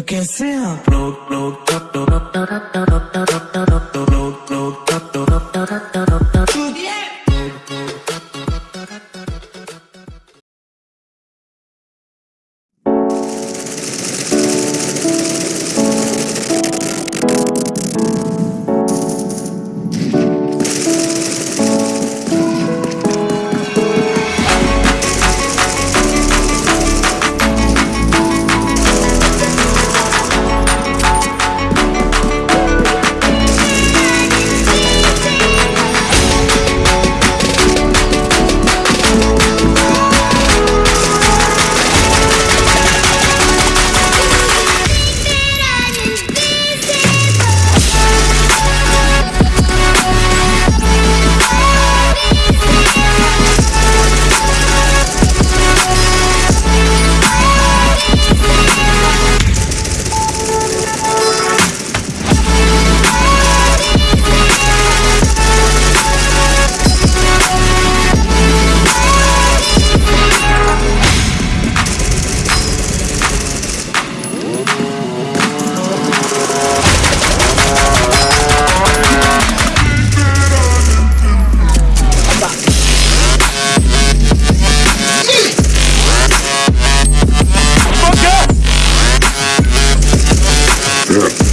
तो कैसे आप लोग लोग Europe.